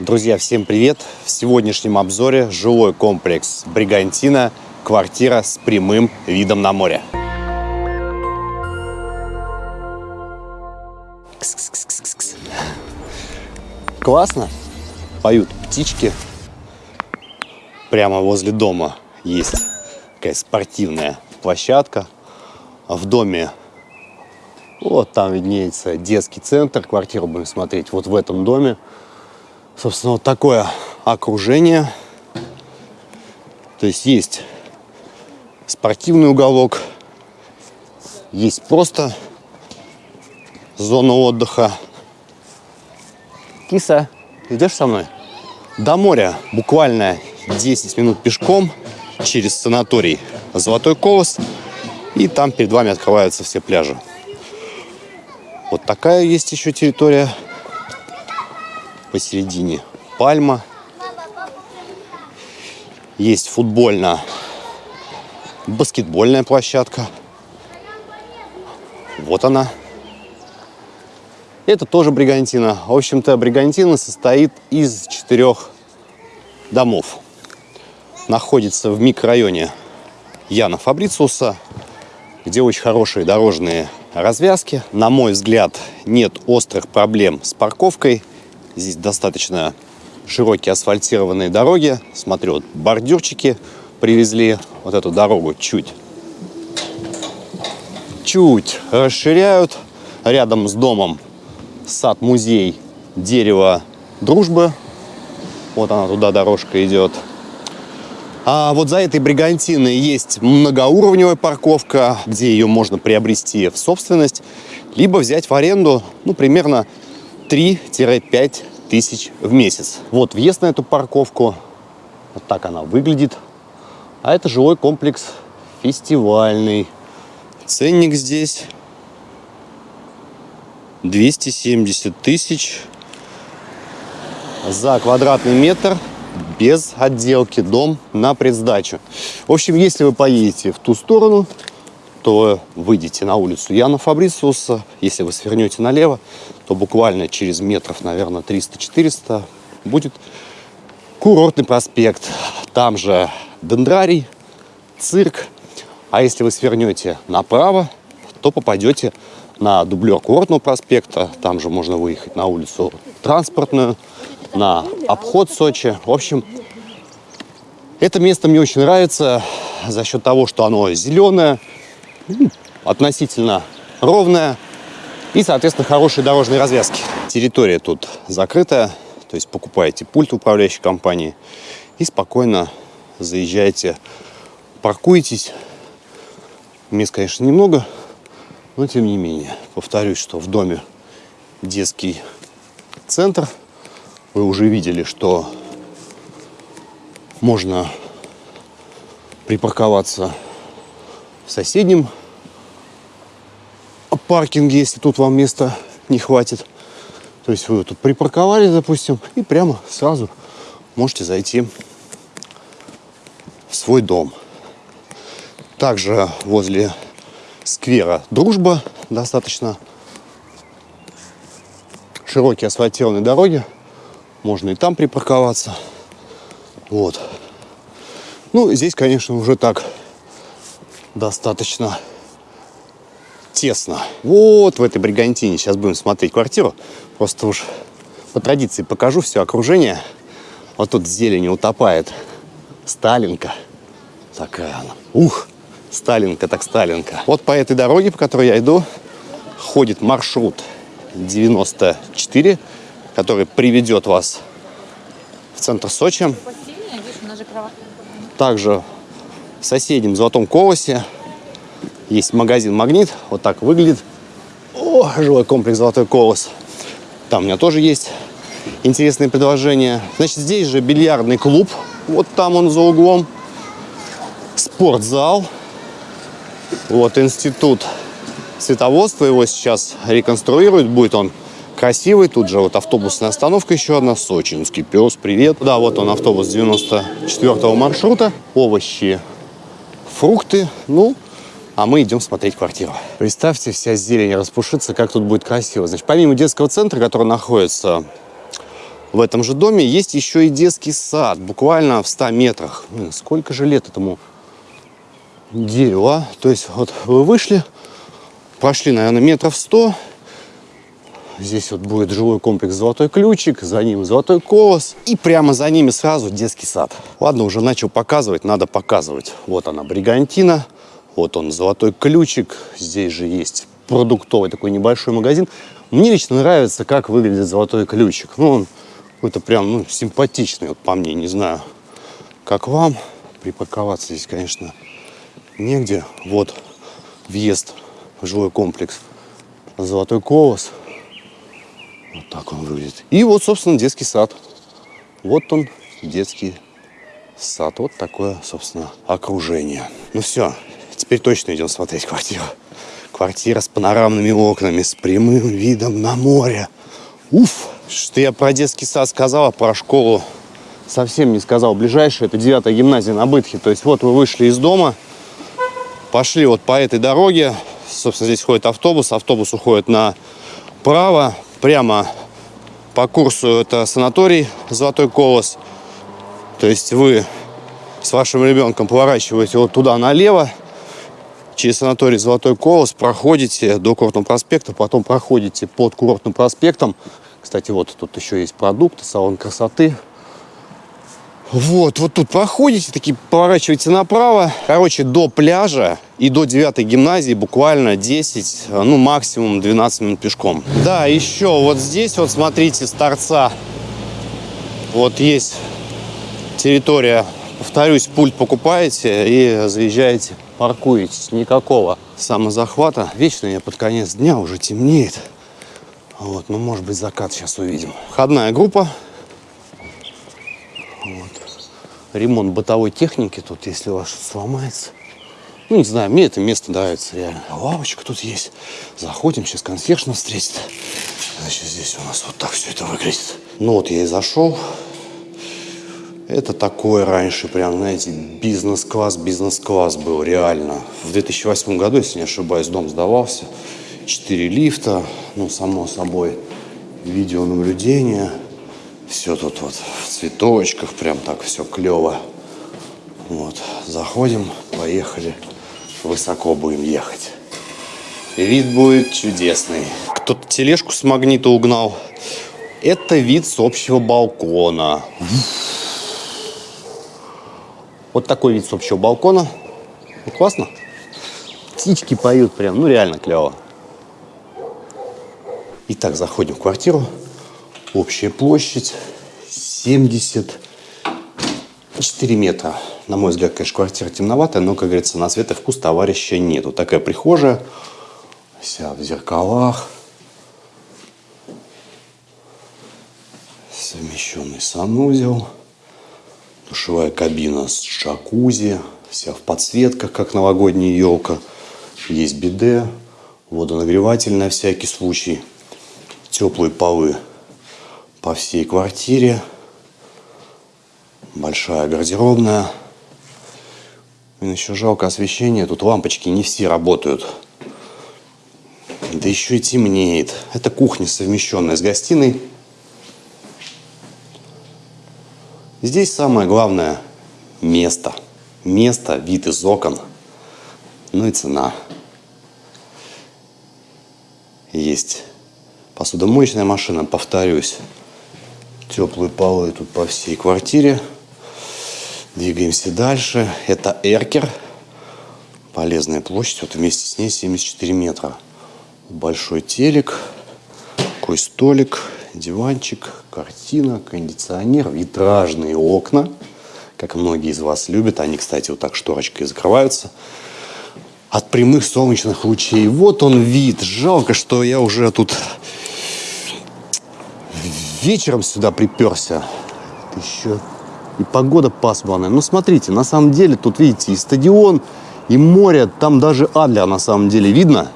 Друзья, всем привет! В сегодняшнем обзоре жилой комплекс Бригантина, квартира с прямым видом на море. Кс-кс-кс-кс-кс. Классно, поют птички. Прямо возле дома есть такая спортивная площадка. В доме вот там виднеется детский центр. Квартиру будем смотреть вот в этом доме. Собственно, вот такое окружение. То есть есть спортивный уголок, есть просто зона отдыха. Киса, идешь со мной? До моря буквально 10 минут пешком через санаторий Золотой Колос. И там перед вами открываются все пляжи. Вот такая есть еще территория посередине пальма. Есть футбольная, баскетбольная площадка. Вот она. Это тоже бригантина. В общем-то, бригантина состоит из четырех домов. Находится в микрорайоне Яна Фабрициуса, где очень хорошие дорожные развязки. На мой взгляд, нет острых проблем с парковкой. Здесь достаточно широкие асфальтированные дороги. Смотрю, вот бордюрчики привезли. Вот эту дорогу чуть чуть расширяют. Рядом с домом сад-музей дерево дружбы. Вот она туда дорожка идет. А вот за этой бригантиной есть многоуровневая парковка, где ее можно приобрести в собственность, либо взять в аренду, ну, примерно 3-5 тысяч в месяц. Вот въезд на эту парковку, вот так она выглядит. А это жилой комплекс фестивальный. Ценник здесь 270 тысяч за квадратный метр без отделки, дом на предсдачу. В общем, если вы поедете в ту сторону, то выйдете на улицу Яна Фабрициуса. Если вы свернете налево, то буквально через метров, наверное, 300-400 будет курортный проспект. Там же дендрарий, цирк. А если вы свернете направо, то попадете на дублер курортного проспекта. Там же можно выехать на улицу транспортную, на обход Сочи. В общем, это место мне очень нравится за счет того, что оно зеленое, относительно ровная и, соответственно, хорошие дорожные развязки. Территория тут закрытая, то есть покупаете пульт управляющей компании и спокойно заезжаете, паркуетесь. Мест, конечно, немного, но тем не менее. Повторюсь, что в доме детский центр. Вы уже видели, что можно припарковаться в соседнем паркинге, если тут вам места не хватит. То есть вы тут припарковали, допустим, и прямо сразу можете зайти в свой дом. Также возле сквера Дружба достаточно широкие асфальтированные дороги. Можно и там припарковаться. Вот. Ну, здесь, конечно, уже так достаточно тесно. Вот в этой бригантине сейчас будем смотреть квартиру. Просто уж по традиции покажу все окружение. Вот тут зелень утопает. Сталинка. Такая она. Ух, Сталинка так Сталинка. Вот по этой дороге, по которой я иду, ходит маршрут 94, который приведет вас в центр Сочи. Также в соседнем Золотом Колосе есть магазин «Магнит». Вот так выглядит. О, жилой комплекс «Золотой колос». Там у меня тоже есть интересные предложения. Значит, здесь же бильярдный клуб. Вот там он за углом. Спортзал. Вот институт световодства. Его сейчас реконструируют. Будет он красивый. Тут же вот автобусная остановка еще одна. Сочинский пес, привет. Да, вот он автобус 94 маршрута. Овощи, фрукты. Ну, а мы идем смотреть квартиру. Представьте, вся зелень распушится, как тут будет красиво. Значит, помимо детского центра, который находится в этом же доме есть еще и детский сад, буквально в 100 метрах. Сколько же лет этому дереву, а? То есть вот вы вышли, прошли, наверное, метров 100, Здесь вот будет жилой комплекс «Золотой ключик», за ним «Золотой колос». И прямо за ними сразу детский сад. Ладно, уже начал показывать, надо показывать. Вот она, Бригантина, вот он, «Золотой ключик». Здесь же есть продуктовый такой небольшой магазин. Мне лично нравится, как выглядит «Золотой ключик». Ну, он какой-то прям ну, симпатичный, вот по мне, не знаю, как вам. Припарковаться здесь, конечно, негде. Вот въезд в жилой комплекс «Золотой колос». Вот так он выглядит. И вот, собственно, детский сад. Вот он, детский сад. Вот такое, собственно, окружение. Ну все, теперь точно идем смотреть квартиру. Квартира с панорамными окнами, с прямым видом на море. Уф! Что я про детский сад сказал, а про школу совсем не сказал. Ближайшая это 9 гимназия на Бытхе. То есть вот вы вышли из дома, пошли вот по этой дороге. Собственно, здесь ходит автобус. Автобус уходит направо прямо по курсу это санаторий Золотой Колос. То есть вы с вашим ребенком поворачиваете вот туда налево, через санаторий Золотой Колос, проходите до Курортного проспекта, потом проходите под Курортным проспектом. Кстати, вот тут еще есть продукты, салон красоты. Вот, вот тут проходите, такие поворачиваете направо. Короче, до пляжа и до 9 гимназии буквально 10, ну максимум 12 минут пешком. Да, еще вот здесь вот смотрите, с торца вот есть территория. Повторюсь, пульт покупаете и заезжаете, паркуетесь. Никакого самозахвата. Вечно я под конец дня уже темнеет. Вот, ну может быть закат сейчас увидим. Входная группа ремонт бытовой техники тут, если у сломается. Ну, не знаю, мне это место нравится реально. Лавочка тут есть. Заходим, сейчас консьерж нас встретит. Значит, здесь у нас вот так все это выглядит. Ну, вот я и зашел. Это такой раньше, прям, знаете, бизнес-класс, бизнес-класс был, реально. В 2008 году, если не ошибаюсь, дом сдавался. Четыре лифта, ну, само собой, видеонаблюдение. Все тут вот в цветочках, прям так все клево. Вот, заходим, поехали. Высоко будем ехать. Вид будет чудесный. Кто-то тележку с магнита угнал. Это вид с общего балкона. Вот такой вид с общего балкона. Ну, классно. Птички поют прям, ну реально клево. Итак, заходим в квартиру. Общая площадь 74 метра. На мой взгляд, конечно, квартира темноватая, но, как говорится, на цвет и вкус товарища нету. Такая прихожая, вся в зеркалах. Совмещенный санузел. Душевая кабина с джакузи. Вся в подсветках, как новогодняя елка. Есть биде, водонагреватель на всякий случай. Теплые полы по всей квартире. Большая гардеробная. И еще жалко освещение. Тут лампочки не все работают. Да еще и темнеет. Это кухня, совмещенная с гостиной. Здесь самое главное – место. Место, вид из окон. Ну и цена. Есть посудомоечная машина, повторюсь теплые полы тут по всей квартире. Двигаемся дальше. Это эркер. Полезная площадь. Вот вместе с ней 74 метра. Большой телек. Такой столик. Диванчик. Картина. Кондиционер. Витражные окна. Как многие из вас любят. Они, кстати, вот так шторочкой закрываются от прямых солнечных лучей. Вот он вид. Жалко, что я уже тут вечером сюда приперся. Еще и погода пасмурная. Ну, смотрите, на самом деле тут, видите, и стадион, и море. Там даже Адлер на самом деле видно.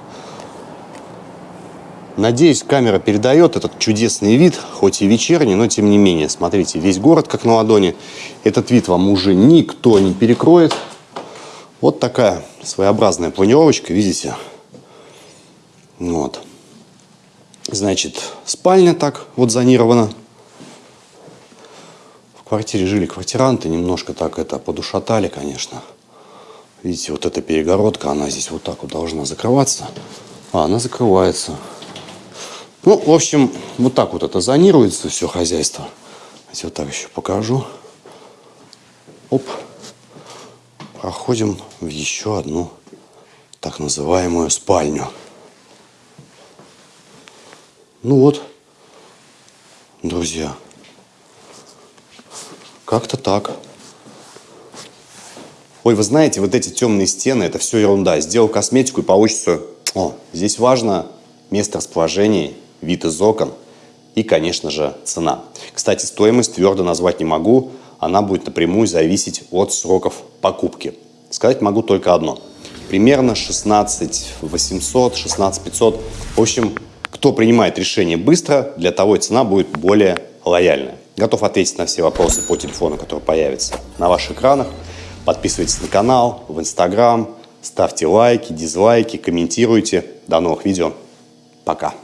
Надеюсь, камера передает этот чудесный вид, хоть и вечерний, но тем не менее. Смотрите, весь город как на ладони. Этот вид вам уже никто не перекроет. Вот такая своеобразная планировочка, видите? Вот. Значит, спальня так вот зонирована. квартире жили квартиранты, немножко так это подушатали, конечно. Видите, вот эта перегородка, она здесь вот так вот должна закрываться. А, она закрывается. Ну, в общем, вот так вот это зонируется все хозяйство. Давайте вот так еще покажу. Оп. Проходим в еще одну так называемую спальню. Ну вот, друзья, как-то так. Ой, вы знаете, вот эти темные стены, это все ерунда. Сделал косметику и получится... О, здесь важно место расположения, вид из окон и, конечно же, цена. Кстати, стоимость твердо назвать не могу. Она будет напрямую зависеть от сроков покупки. Сказать могу только одно. Примерно 16 800, 16 500. В общем, кто принимает решение быстро, для того и цена будет более лояльная. Готов ответить на все вопросы по телефону, который появится на ваших экранах. Подписывайтесь на канал, в Инстаграм, ставьте лайки, дизлайки, комментируйте. До новых видео. Пока.